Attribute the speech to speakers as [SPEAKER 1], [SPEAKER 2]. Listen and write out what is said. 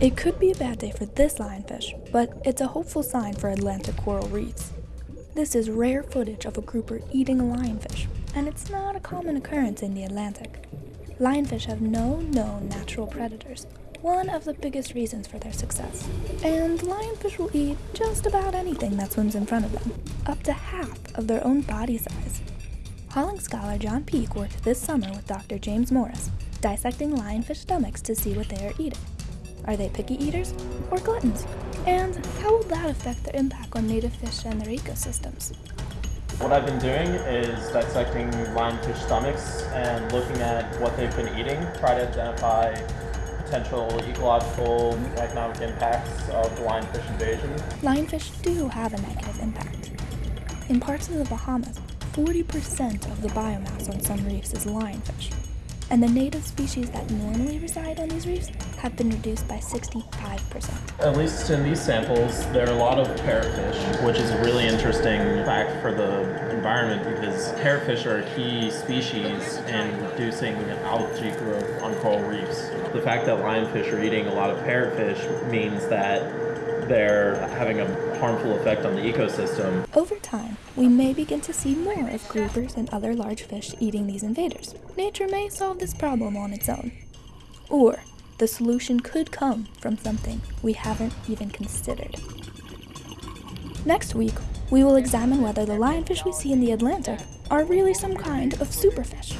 [SPEAKER 1] It could be a bad day for this lionfish, but it's a hopeful sign for Atlantic coral reefs. This is rare footage of a grouper eating a lionfish, and it's not a common occurrence in the Atlantic. Lionfish have no known natural predators, one of the biggest reasons for their success. And lionfish will eat just about anything that swims in front of them, up to half of their own body size. Hollings scholar John Peake worked this summer with Dr. James Morris, dissecting lionfish stomachs to see what they are eating. Are they picky eaters or gluttons? And how will that affect their impact on native fish and their ecosystems?
[SPEAKER 2] What I've been doing is dissecting lionfish stomachs and looking at what they've been eating, try to identify potential ecological economic impacts of the lionfish invasion.
[SPEAKER 1] Lionfish do have a negative impact. In parts of the Bahamas, 40% of the biomass on some reefs is lionfish, and the native species that normally reside on these reefs have been reduced by 65%.
[SPEAKER 2] At least in these samples, there are a lot of parrotfish, which is a really interesting fact for the environment because parrotfish are a key species in reducing algae growth on coral reefs. The fact that lionfish are eating a lot of parrotfish means that they're having a harmful effect on the ecosystem.
[SPEAKER 1] Over time, we may begin to see more of groupers and other large fish eating these invaders. Nature may solve this problem on its own. Or the solution could come from something we haven't even considered. Next week, we will examine whether the lionfish we see in the Atlantic are really some kind of superfish.